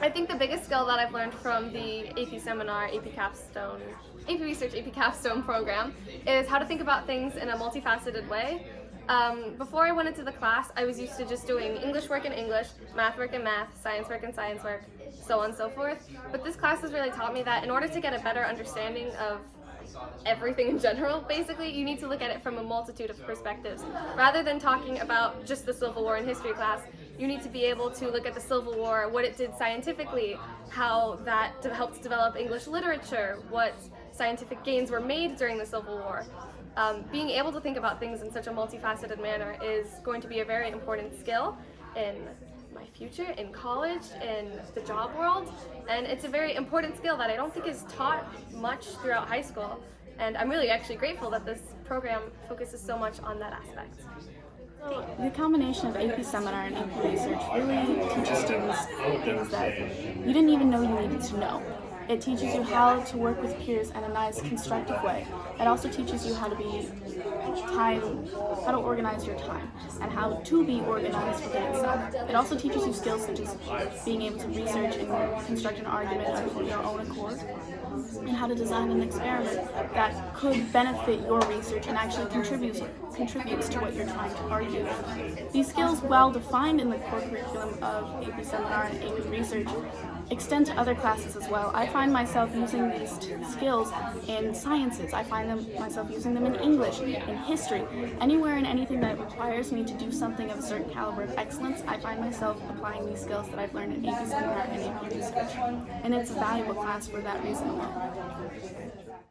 I think the biggest skill that I've learned from the AP seminar, AP Capstone, AP Research, AP Capstone program is how to think about things in a multifaceted way. Um, before I went into the class, I was used to just doing English work in English, math work in math, science work in science work, so on and so forth. But this class has really taught me that in order to get a better understanding of everything in general, basically, you need to look at it from a multitude of perspectives. Rather than talking about just the Civil War in history class, you need to be able to look at the Civil War, what it did scientifically, how that helped develop English literature, what scientific gains were made during the Civil War. Um, being able to think about things in such a multifaceted manner is going to be a very important skill in my future, in college, in the job world, and it's a very important skill that I don't think is taught much throughout high school, and I'm really actually grateful that this program focuses so much on that aspect. The combination of AP Seminar and AP Research really teaches students things that you didn't even know you needed to know. It teaches you how to work with peers in a nice, constructive way. It also teaches you how to be time, how to organize your time, and how to be organized within itself. It also teaches you skills such as being able to research and construct an argument of your own accord, and how to design an experiment that could benefit your research and actually contributes contributes to what you're trying to argue. These skills, well defined in the core curriculum of AP Seminar and AP Research, extend to other classes as well. I find myself using these skills in sciences. I find them myself using them in English, in history. Anywhere and anything that requires me to do something of a certain caliber of excellence, I find myself applying these skills that I've learned in AP Seminar and AP Research. And it's a valuable class for that reason alone.